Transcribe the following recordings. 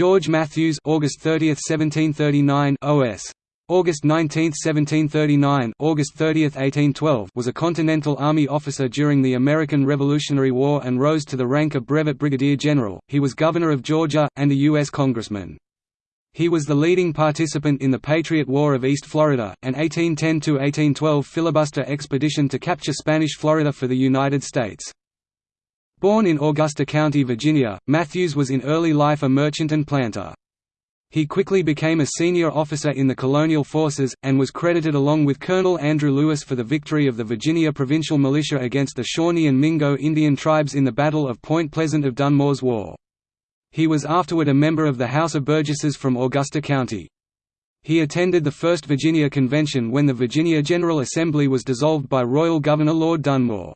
George Matthews August 30, 1739 OS August 19, 1739 August 30, 1812 was a Continental Army officer during the American Revolutionary War and rose to the rank of brevet brigadier general. He was governor of Georgia and a U.S. congressman. He was the leading participant in the Patriot War of East Florida, an 1810–1812 filibuster expedition to capture Spanish Florida for the United States. Born in Augusta County, Virginia, Matthews was in early life a merchant and planter. He quickly became a senior officer in the colonial forces, and was credited along with Colonel Andrew Lewis for the victory of the Virginia Provincial Militia against the Shawnee and Mingo Indian tribes in the Battle of Point Pleasant of Dunmore's War. He was afterward a member of the House of Burgesses from Augusta County. He attended the First Virginia Convention when the Virginia General Assembly was dissolved by Royal Governor Lord Dunmore.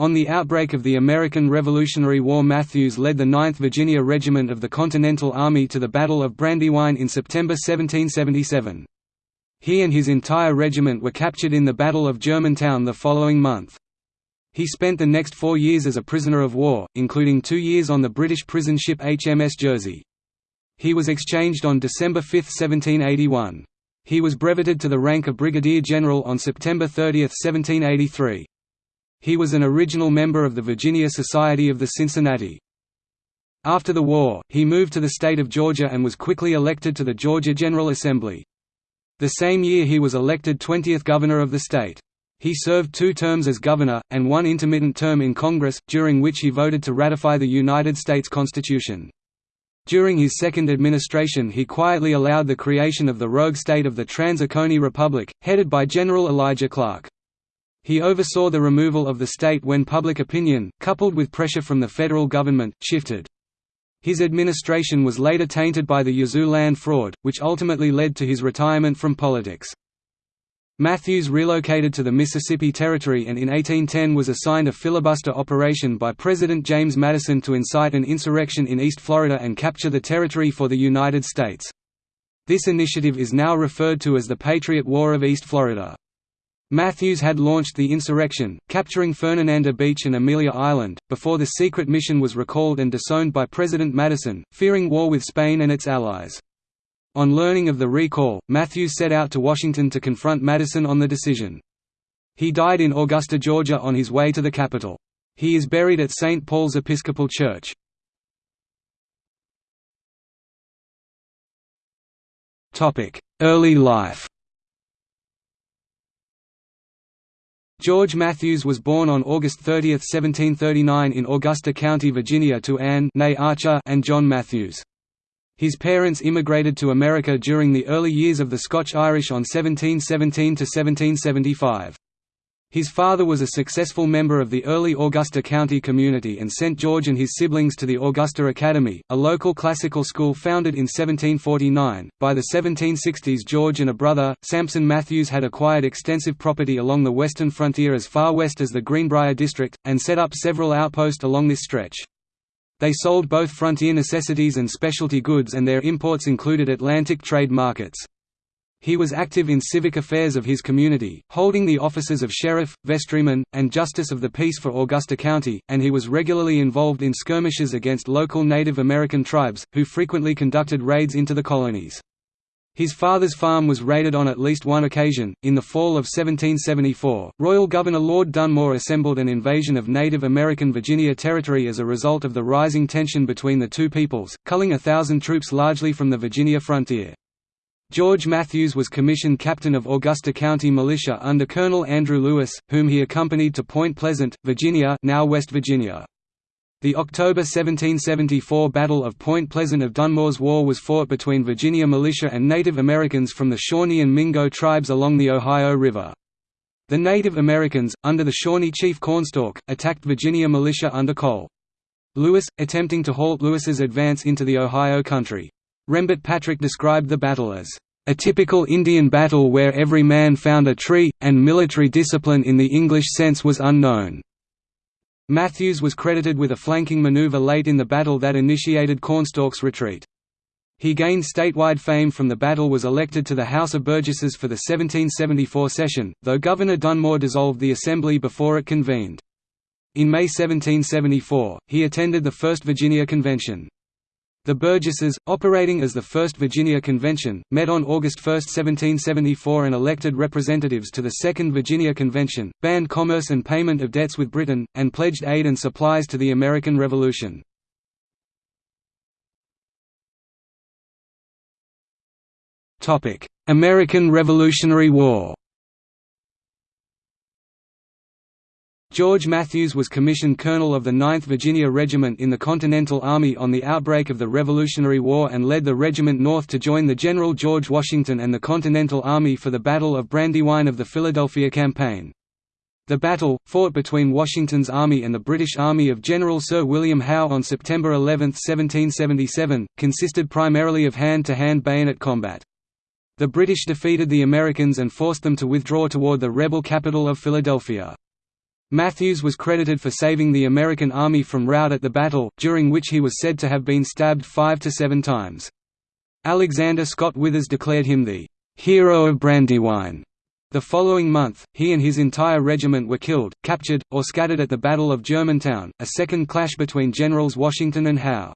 On the outbreak of the American Revolutionary War Matthews led the 9th Virginia Regiment of the Continental Army to the Battle of Brandywine in September 1777. He and his entire regiment were captured in the Battle of Germantown the following month. He spent the next four years as a prisoner of war, including two years on the British prison ship HMS Jersey. He was exchanged on December 5, 1781. He was breveted to the rank of brigadier general on September 30, 1783. He was an original member of the Virginia Society of the Cincinnati. After the war, he moved to the state of Georgia and was quickly elected to the Georgia General Assembly. The same year he was elected 20th governor of the state. He served two terms as governor, and one intermittent term in Congress, during which he voted to ratify the United States Constitution. During his second administration he quietly allowed the creation of the rogue state of the Trans-Oconee Republic, headed by General Elijah Clarke. He oversaw the removal of the state when public opinion, coupled with pressure from the federal government, shifted. His administration was later tainted by the Yazoo land fraud, which ultimately led to his retirement from politics. Matthews relocated to the Mississippi Territory and in 1810 was assigned a filibuster operation by President James Madison to incite an insurrection in East Florida and capture the territory for the United States. This initiative is now referred to as the Patriot War of East Florida. Matthews had launched the insurrection, capturing Fernandina Beach and Amelia Island, before the secret mission was recalled and disowned by President Madison, fearing war with Spain and its allies. On learning of the recall, Matthews set out to Washington to confront Madison on the decision. He died in Augusta, Georgia on his way to the capital. He is buried at St. Paul's Episcopal Church. Early life George Matthews was born on August 30, 1739 in Augusta County, Virginia to Anne Archer and John Matthews. His parents immigrated to America during the early years of the Scotch-Irish on 1717–1775. His father was a successful member of the early Augusta County community and sent George and his siblings to the Augusta Academy, a local classical school founded in 1749. By the 1760s, George and a brother, Sampson Matthews, had acquired extensive property along the western frontier as far west as the Greenbrier district, and set up several outposts along this stretch. They sold both frontier necessities and specialty goods, and their imports included Atlantic trade markets. He was active in civic affairs of his community, holding the offices of sheriff, vestryman, and justice of the peace for Augusta County, and he was regularly involved in skirmishes against local Native American tribes, who frequently conducted raids into the colonies. His father's farm was raided on at least one occasion. In the fall of 1774, Royal Governor Lord Dunmore assembled an invasion of Native American Virginia territory as a result of the rising tension between the two peoples, culling a thousand troops largely from the Virginia frontier. George Matthews was commissioned captain of Augusta County Militia under Colonel Andrew Lewis, whom he accompanied to Point Pleasant, Virginia now West Virginia. The October 1774 Battle of Point Pleasant of Dunmore's War was fought between Virginia militia and Native Americans from the Shawnee and Mingo tribes along the Ohio River. The Native Americans, under the Shawnee chief Cornstalk, attacked Virginia militia under Cole. Lewis, attempting to halt Lewis's advance into the Ohio country. Rembert Patrick described the battle as a typical Indian battle where every man found a tree, and military discipline in the English sense was unknown. Matthews was credited with a flanking maneuver late in the battle that initiated Cornstalk's retreat. He gained statewide fame from the battle was elected to the House of Burgesses for the 1774 session, though Governor Dunmore dissolved the assembly before it convened. In May 1774, he attended the First Virginia Convention. The Burgesses, operating as the First Virginia Convention, met on August 1, 1774 and elected representatives to the Second Virginia Convention, banned commerce and payment of debts with Britain, and pledged aid and supplies to the American Revolution. American Revolutionary War George Matthews was commissioned colonel of the 9th Virginia Regiment in the Continental Army on the outbreak of the Revolutionary War and led the regiment north to join the General George Washington and the Continental Army for the Battle of Brandywine of the Philadelphia Campaign. The battle, fought between Washington's army and the British Army of General Sir William Howe on September 11, 1777, consisted primarily of hand-to-hand -hand bayonet combat. The British defeated the Americans and forced them to withdraw toward the rebel capital of Philadelphia. Matthews was credited for saving the American army from rout at the battle, during which he was said to have been stabbed five to seven times. Alexander Scott Withers declared him the "'hero of Brandywine'". The following month, he and his entire regiment were killed, captured, or scattered at the Battle of Germantown, a second clash between Generals Washington and Howe.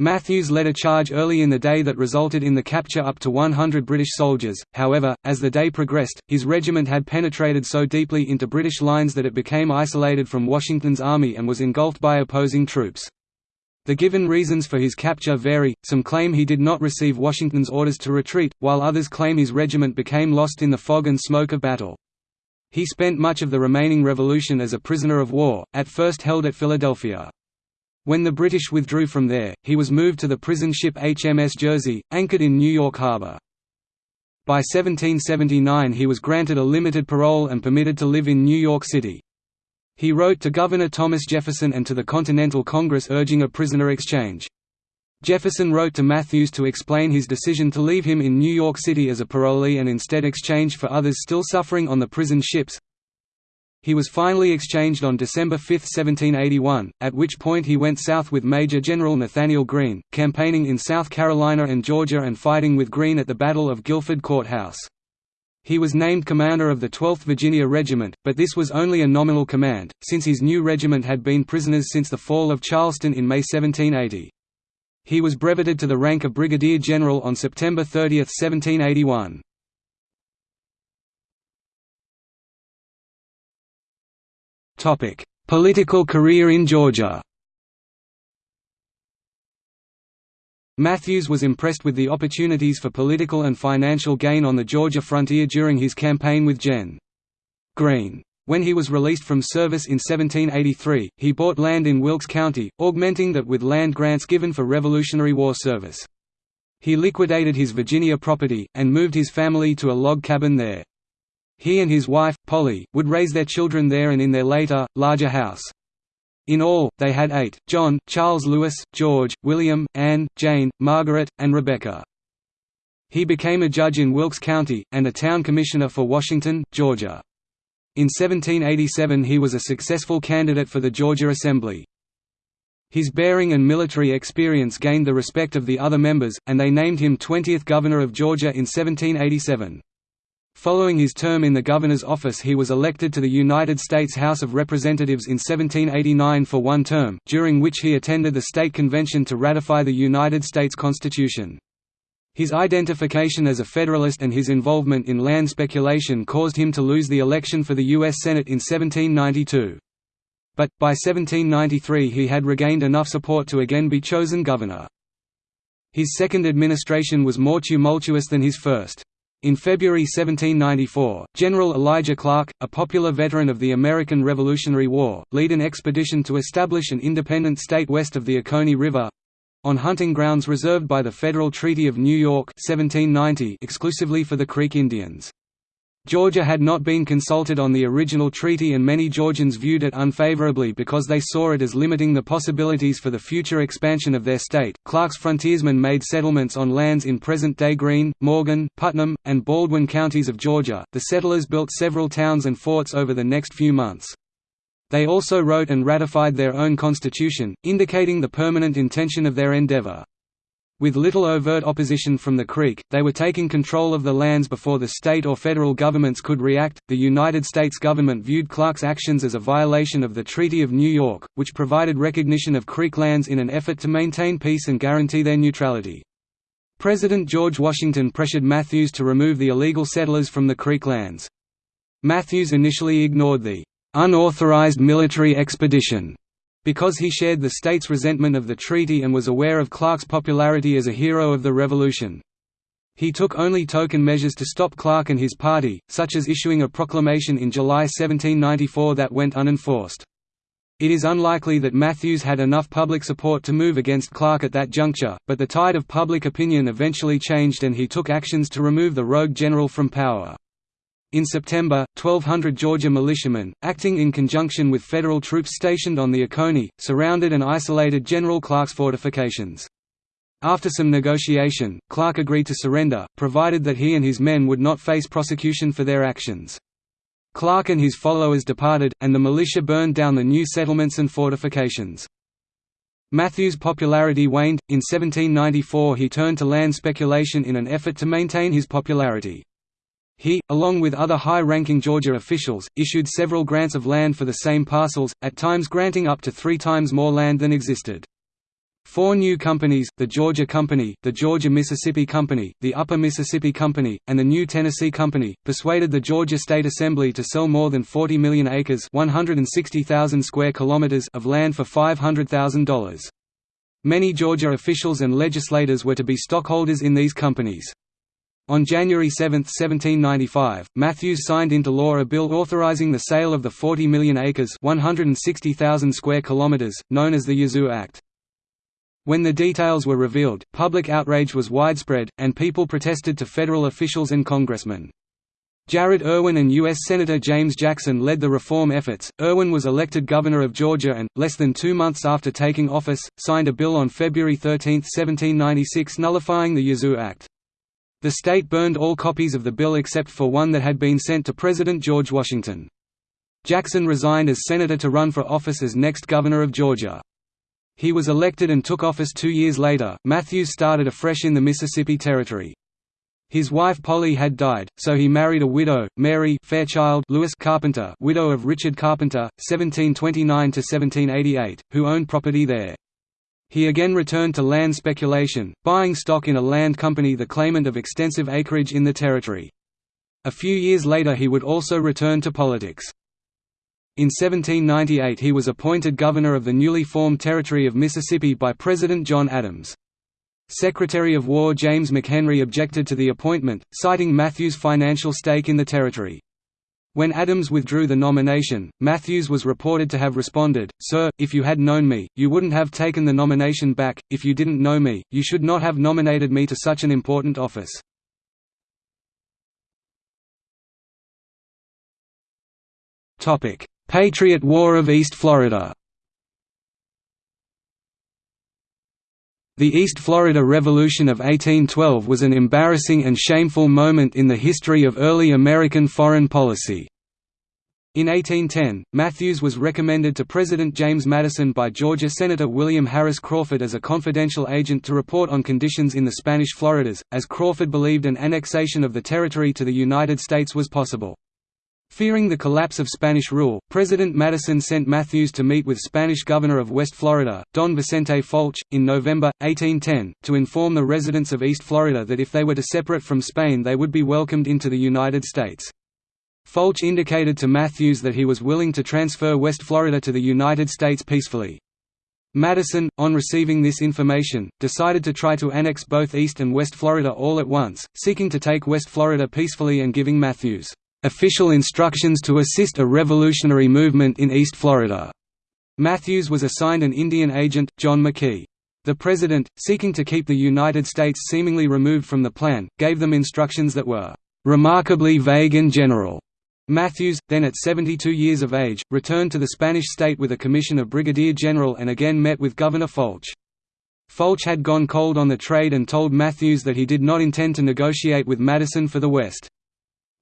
Matthews led a charge early in the day that resulted in the capture up to 100 British soldiers, however, as the day progressed, his regiment had penetrated so deeply into British lines that it became isolated from Washington's army and was engulfed by opposing troops. The given reasons for his capture vary, some claim he did not receive Washington's orders to retreat, while others claim his regiment became lost in the fog and smoke of battle. He spent much of the remaining Revolution as a prisoner of war, at first held at Philadelphia. When the British withdrew from there, he was moved to the prison ship HMS Jersey, anchored in New York Harbor. By 1779 he was granted a limited parole and permitted to live in New York City. He wrote to Governor Thomas Jefferson and to the Continental Congress urging a prisoner exchange. Jefferson wrote to Matthews to explain his decision to leave him in New York City as a parolee and instead exchange for others still suffering on the prison ships, he was finally exchanged on December 5, 1781, at which point he went south with Major General Nathanael Greene, campaigning in South Carolina and Georgia and fighting with Greene at the Battle of Guilford Court House. He was named commander of the 12th Virginia Regiment, but this was only a nominal command, since his new regiment had been prisoners since the fall of Charleston in May 1780. He was breveted to the rank of brigadier general on September 30, 1781. Topic: Political career in Georgia. Matthews was impressed with the opportunities for political and financial gain on the Georgia frontier during his campaign with Gen. Greene. When he was released from service in 1783, he bought land in Wilkes County, augmenting that with land grants given for Revolutionary War service. He liquidated his Virginia property, and moved his family to a log cabin there. He and his wife, Polly, would raise their children there and in their later, larger house. In all, they had eight, John, Charles Lewis, George, William, Anne, Jane, Margaret, and Rebecca. He became a judge in Wilkes County, and a town commissioner for Washington, Georgia. In 1787 he was a successful candidate for the Georgia Assembly. His bearing and military experience gained the respect of the other members, and they named him 20th Governor of Georgia in 1787. Following his term in the governor's office he was elected to the United States House of Representatives in 1789 for one term, during which he attended the state convention to ratify the United States Constitution. His identification as a Federalist and his involvement in land speculation caused him to lose the election for the U.S. Senate in 1792. But, by 1793 he had regained enough support to again be chosen governor. His second administration was more tumultuous than his first. In February 1794, General Elijah Clarke, a popular veteran of the American Revolutionary War, led an expedition to establish an independent state west of the Oconee River—on hunting grounds reserved by the Federal Treaty of New York 1790 exclusively for the Creek Indians. Georgia had not been consulted on the original treaty and many Georgians viewed it unfavorably because they saw it as limiting the possibilities for the future expansion of their state. Clarke's frontiersmen made settlements on lands in present-day Greene, Morgan, Putnam, and Baldwin counties of Georgia. The settlers built several towns and forts over the next few months. They also wrote and ratified their own constitution, indicating the permanent intention of their endeavor. With little overt opposition from the Creek, they were taking control of the lands before the state or federal governments could react. The United States government viewed Clarke's actions as a violation of the Treaty of New York, which provided recognition of Creek lands in an effort to maintain peace and guarantee their neutrality. President George Washington pressured Matthews to remove the illegal settlers from the Creek lands. Matthews initially ignored the unauthorized military expedition because he shared the state's resentment of the treaty and was aware of Clarke's popularity as a hero of the Revolution. He took only token measures to stop Clarke and his party, such as issuing a proclamation in July 1794 that went unenforced. It is unlikely that Matthews had enough public support to move against Clarke at that juncture, but the tide of public opinion eventually changed and he took actions to remove the rogue general from power. In September, 1,200 Georgia militiamen, acting in conjunction with federal troops stationed on the Oconee, surrounded and isolated General Clarke's fortifications. After some negotiation, Clarke agreed to surrender, provided that he and his men would not face prosecution for their actions. Clarke and his followers departed, and the militia burned down the new settlements and fortifications. Matthews' popularity waned. In 1794 he turned to land speculation in an effort to maintain his popularity. He, along with other high-ranking Georgia officials, issued several grants of land for the same parcels, at times granting up to three times more land than existed. Four new companies, the Georgia Company, the Georgia-Mississippi Company, the Upper Mississippi Company, and the New Tennessee Company, persuaded the Georgia State Assembly to sell more than 40 million acres 160,000 square kilometers of land for $500,000. Many Georgia officials and legislators were to be stockholders in these companies. On January 7, 1795, Matthews signed into law a bill authorizing the sale of the 40 million acres 160,000 square kilometers, known as the Yazoo Act. When the details were revealed, public outrage was widespread, and people protested to federal officials and congressmen. Jared Irwin and U.S. Senator James Jackson led the reform efforts. Irwin was elected governor of Georgia and, less than two months after taking office, signed a bill on February 13, 1796 nullifying the Yazoo Act. The state burned all copies of the bill except for one that had been sent to President George Washington. Jackson resigned as senator to run for office as next governor of Georgia. He was elected and took office two years later. Matthews started afresh in the Mississippi Territory. His wife Polly had died, so he married a widow, Mary Fairchild Lewis Carpenter, widow of Richard Carpenter, 1729–1788, who owned property there. He again returned to land speculation, buying stock in a land company the claimant of extensive acreage in the territory. A few years later he would also return to politics. In 1798 he was appointed governor of the newly formed Territory of Mississippi by President John Adams. Secretary of War James McHenry objected to the appointment, citing Matthews' financial stake in the territory. When Adams withdrew the nomination, Matthews was reported to have responded, Sir, if you had known me, you wouldn't have taken the nomination back, if you didn't know me, you should not have nominated me to such an important office. Patriot War of East Florida The East Florida Revolution of 1812 was an embarrassing and shameful moment in the history of early American foreign policy. In 1810, Matthews was recommended to President James Madison by Georgia Senator William Harris Crawford as a confidential agent to report on conditions in the Spanish Floridas, as Crawford believed an annexation of the territory to the United States was possible. Fearing the collapse of Spanish rule, President Madison sent Matthews to meet with Spanish Governor of West Florida, Don Vicente Folch, in November, 1810, to inform the residents of East Florida that if they were to separate from Spain they would be welcomed into the United States. Folch indicated to Matthews that he was willing to transfer West Florida to the United States peacefully. Madison, on receiving this information, decided to try to annex both East and West Florida all at once, seeking to take West Florida peacefully and giving Matthews official instructions to assist a revolutionary movement in East Florida. Matthews was assigned an Indian agent, John McKee. The President, seeking to keep the United States seemingly removed from the plan, gave them instructions that were remarkably vague and general. Matthews, then at 72 years of age, returned to the Spanish state with a commission of brigadier general and again met with Governor Folch. Folch had gone cold on the trade and told Matthews that he did not intend to negotiate with Madison for the West.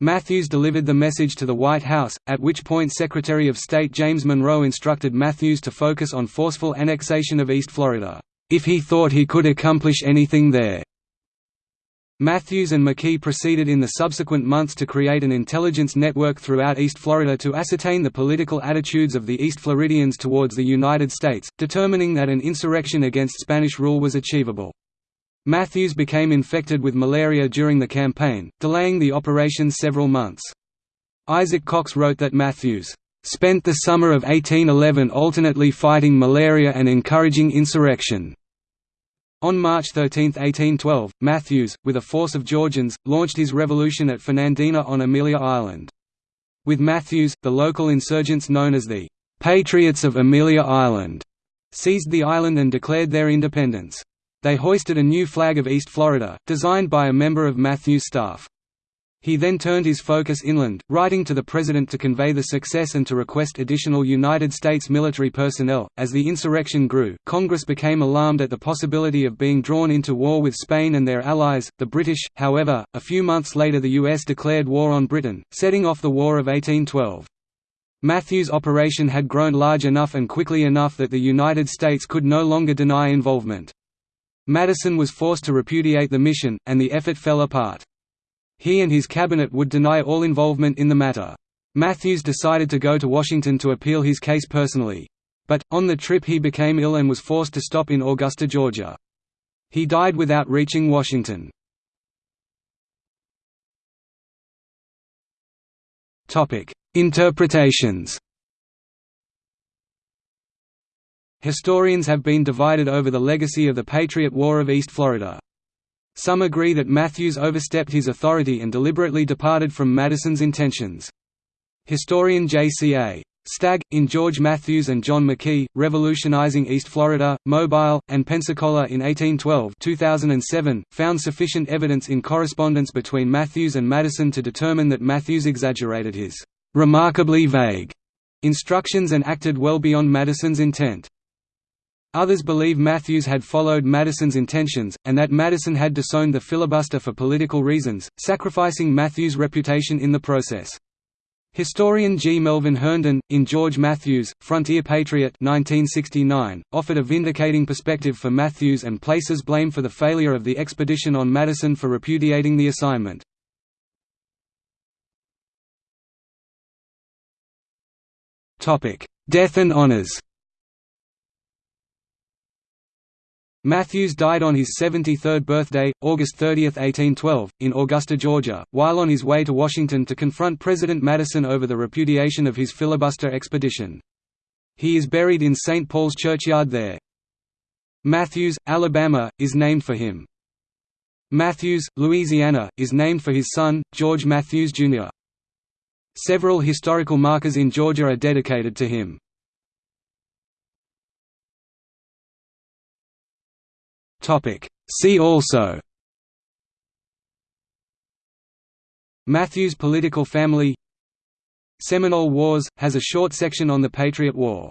Matthews delivered the message to the White House, at which point Secretary of State James Monroe instructed Matthews to focus on forceful annexation of East Florida. if he thought he could accomplish anything there. Matthews and McKee proceeded in the subsequent months to create an intelligence network throughout East Florida to ascertain the political attitudes of the East Floridians towards the United States, determining that an insurrection against Spanish rule was achievable. Matthews became infected with malaria during the campaign, delaying the operation several months. Isaac Cox wrote that Matthews spent the summer of 1811 alternately fighting malaria and encouraging insurrection. On March 13, 1812, Matthews, with a force of Georgians, launched his revolution at Fernandina on Amelia Island. With Matthews, the local insurgents known as the «Patriots of Amelia Island» seized the island and declared their independence. They hoisted a new flag of East Florida, designed by a member of Matthews' staff. He then turned his focus inland, writing to the President to convey the success and to request additional United States military personnel. As the insurrection grew, Congress became alarmed at the possibility of being drawn into war with Spain and their allies, the British. However, a few months later the U.S. declared war on Britain, setting off the War of 1812. Matthews' operation had grown large enough and quickly enough that the United States could no longer deny involvement. Madison was forced to repudiate the mission, and the effort fell apart. He and his cabinet would deny all involvement in the matter. Matthews decided to go to Washington to appeal his case personally. But, on the trip he became ill and was forced to stop in Augusta, Georgia. He died without reaching Washington. Interpretations Historians have been divided over the legacy of the Patriot War of East Florida. Some agree that Matthews overstepped his authority and deliberately departed from Madison's intentions. Historian J.C.A. Stagg, in George Matthews and John McKee, Revolutionizing East Florida, Mobile, and Pensacola in 1812 2007, found sufficient evidence in correspondence between Matthews and Madison to determine that Matthews exaggerated his «remarkably vague» instructions and acted well beyond Madison's intent. Others believe Matthews had followed Madison's intentions, and that Madison had disowned the filibuster for political reasons, sacrificing Matthews' reputation in the process. Historian G. Melvin Herndon, in George Matthews, Frontier Patriot 1969, offered a vindicating perspective for Matthews and places blame for the failure of the expedition on Madison for repudiating the assignment. Death and honors Matthews died on his 73rd birthday, August 30, 1812, in Augusta, Georgia, while on his way to Washington to confront President Madison over the repudiation of his filibuster expedition. He is buried in St. Paul's churchyard there. Matthews, Alabama, is named for him. Matthews, Louisiana, is named for his son, George Matthews, Jr. Several historical markers in Georgia are dedicated to him. See also Matthews political family Seminole Wars, has a short section on the Patriot War